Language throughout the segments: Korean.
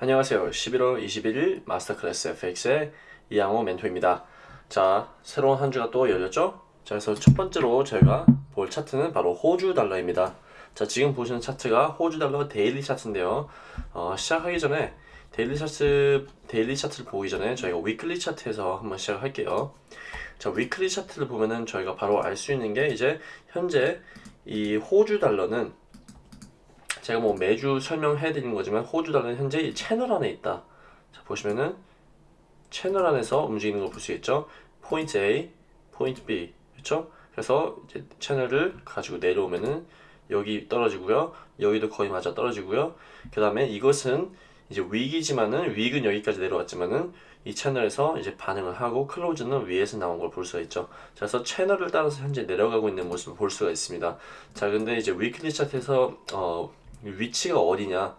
안녕하세요. 11월 21일 마스터 클래스 FX의 이양호 멘토입니다. 자, 새로운 한 주가 또 열렸죠? 자, 그래서 첫 번째로 저희가 볼 차트는 바로 호주 달러입니다. 자, 지금 보시는 차트가 호주 달러 daily 차트인데요. 어, 시작하기 전에 daily 차트, daily 차트를 보기 전에 저희가 weekly 차트에서 한번 시작할게요. 자, weekly 차트를 보면은 저희가 바로 알 수 있는 게 이제 현재 이 호주 달러는 제가 뭐 매주 설명해 드리는 거지만 호주 달러는 현재 이 채널 안에 있다. 자, 보시면은 채널 안에서 움직이는 걸 볼 수 있죠. 포인트 A, 포인트 B. 그렇죠? 그래서 이제 채널을 가지고 내려오면은 여기 떨어지고요. 여기도 거의 맞아 떨어지고요. 그 다음에 이것은 이제 위기지만은 위익은 여기까지 내려왔지만은 이 채널에서 이제 반응을 하고 클로즈는 위에서 나온 걸 볼 수가 있죠. 자, 그래서 채널을 따라서 현재 내려가고 있는 모습을 볼 수가 있습니다. 자, 근데 이제 weekly 차트에서 어, 위치가 어디냐?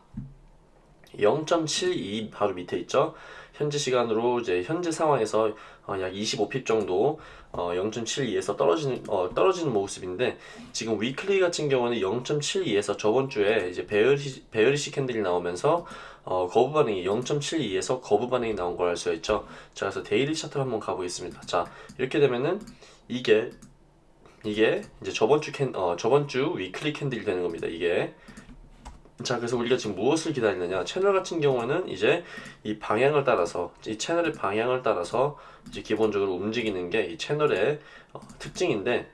0.72 바로 밑에 있죠. 현재 시간으로 이제 현재 상황에서 어, 약 25 pip 정도 어, 0.72에서 떨어지는 어, 떨어지는 모습인데 지금 weekly 같은 경우는 0.72에서 저번 주에 이제 bearish bearish candle이 나오면서 어, 거부 반응이 0.72에서 거부 반응이 나온 걸 알 수가 있죠. 자, 그래서 daily 차트를 한번 가보겠습니다. 자, 이렇게 되면은 이게 이게 이제 저번 주 캔, 어, 저번 주 위클리 캔들이 되는 겁니다. 이게 자 그래서 우리가 지금 무엇을 기다리느냐? 채널 같은 경우는 이제 이 방향을 따라서 이 채널의 방향을 따라서 이제 기본적으로 움직이는 게 이 채널의 어, 특징인데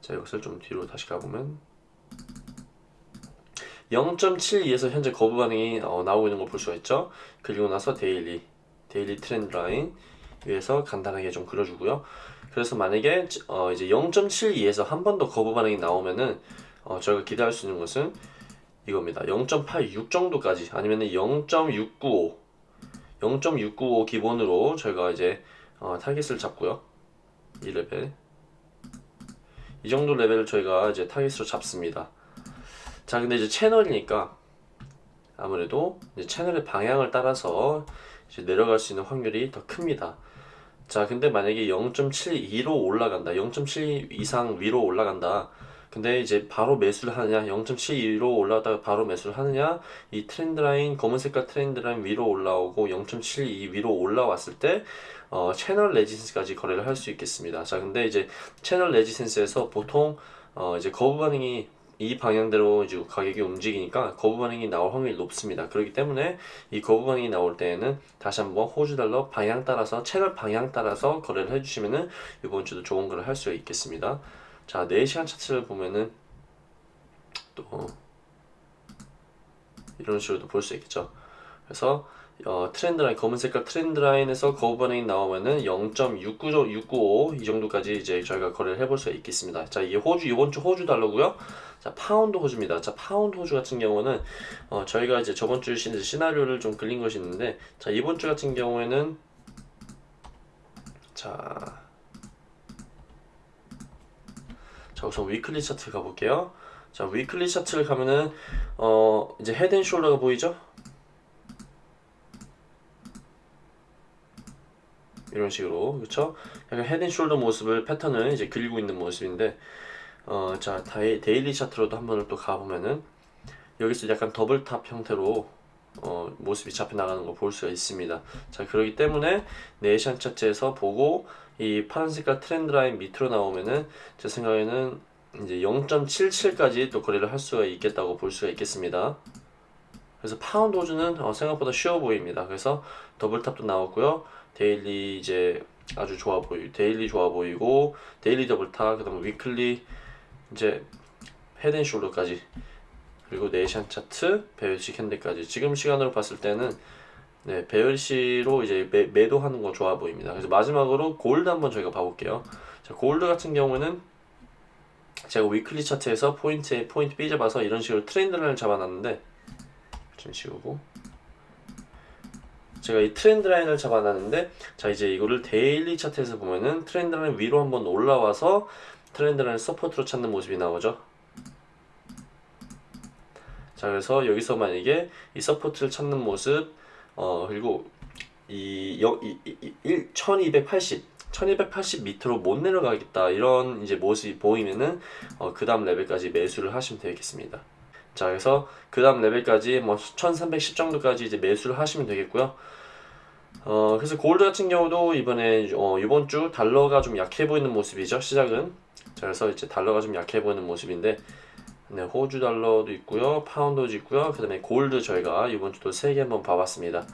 자 이것을 좀 뒤로 다시 가보면 0.72에서 현재 거부 반응이 어, 나오고 있는 걸 볼 수가 있죠? 그리고 나서 daily daily 트렌드 라인 위에서 간단하게 좀 그려주고요. 그래서 만약에 어, 이제 0.72에서 한 번 더 거부 반응이 나오면은 어, 저희가 기대할 수 있는 것은 이겁니다. 0.86 정도까지 아니면 0.695 0.695 기본으로 저희가 이제 어, 타겟을 잡고요. 이 레벨 이 정도 레벨을 저희가 이제 타겟으로 잡습니다. 자 근데 이제 채널이니까 아무래도 이제 채널의 방향을 따라서 이제 내려갈 수 있는 확률이 더 큽니다. 자 근데 만약에 0.72로 올라간다 0.7 이상 위로 올라간다 근데 이제 바로 매수를 하느냐 0.72로 올라가다가 바로 매수를 하느냐 이 트렌드 라인 검은 색깔 트렌드 라인 위로 올라오고 0.72 위로 올라왔을 때 어, 채널 레지센스까지 거래를 할 수 있겠습니다 자 근데 이제 채널 레지센스에서 보통 어, 이제 거부 반응이 이 방향대로 이제 가격이 움직이니까 거부 반응이 나올 확률이 높습니다. 그렇기 때문에 이 거부 반응이 나올 때에는 다시 한번 호주 달러 방향 따라서 채널 방향 따라서 거래를 해주시면은 이번 주도 좋은 거를 할 수 있겠습니다. 자 4시간 차트를 보면은 또 이런 식으로도 볼 수 있겠죠 그래서 어, 트렌드 라인 검은 색깔 트렌드 라인에서 거부 반응이 나오면은 0.695이 정도까지 이제 저희가 거래를 해볼 수가 있겠습니다. 자 이게 호주 이번 주 호주 달러고요. 자 파운드 호주입니다. 자 파운드 호주 같은 경우는 어, 저희가 이제 저번 주 시, 시나리오를 좀 그린 것이 있는데 자 이번 주 같은 경우에는 자 자 우선 weekly 차트 가볼게요. 자 weekly 차트를 가면은 어 이제 head and shoulder가 보이죠? 이런 식으로 그렇죠 약간 head and shoulder 모습을 패턴을 이제 그리고 있는 모습인데 어 자 daily 차트로도 한번 또 가보면은 여기서 약간 double top 형태로 어, 모습이 잡혀 나가는 걸 볼 수가 있습니다. 자 그렇기 때문에 네 시간 차트에서 보고 이 파란 색깔 트렌드 라인 밑으로 나오면은 제 생각에는 이제 0.77까지 또 거래를 할 수가 있겠다고 볼 수가 있겠습니다. 그래서 파운드 호주는 어, 생각보다 쉬워 보입니다. 그래서 double top도 나왔고요. daily 이제 아주 좋아 보이 daily 좋아 보이고 daily double top 그다음 weekly 이제 head and shoulder까지 그리고 네 시간 차트, bearish candle까지 지금 시간으로 봤을 때는 네, bearish로 이제 매, 매도하는 거 좋아 보입니다. 그래서 마지막으로 골드 한번 저희가 봐볼게요. 자, 골드 같은 경우는 제가 weekly 차트에서 포인트 A, 포인트 잡아서 이런 식으로 트렌드를 잡아놨는데 좀 지우고 제가 이 트렌드 라인을 잡아놨는데 자 이제 이거를 daily 차트에서 보면은 트렌드 라인 위로 한번 올라와서 트렌드 라인 support로 찾는 모습이 나오죠. 자 그래서 여기서 만약에 이 support를 찾는 모습 어 그리고 이, 여, 이, 이, 이 1280, 1280 밑으로 못 내려가겠다 이런 이제 모습이 보이면은 어, 그 다음 레벨까지 매수를 하시면 되겠습니다. 자 그래서 그 다음 레벨까지 뭐 1310 정도까지 이제 매수를 하시면 되겠고요. 어 그래서 골드 같은 경우도 이번에 어, 이번 주 달러가 좀 약해 보이는 모습이죠 시작은. 자 그래서 이제 달러가 좀 약해 보이는 모습인데 네, 호주 달러도 있고요. 파운드도 있고요. 그 다음에 골드 저희가 이번 주도 세 개 한번 봐봤습니다.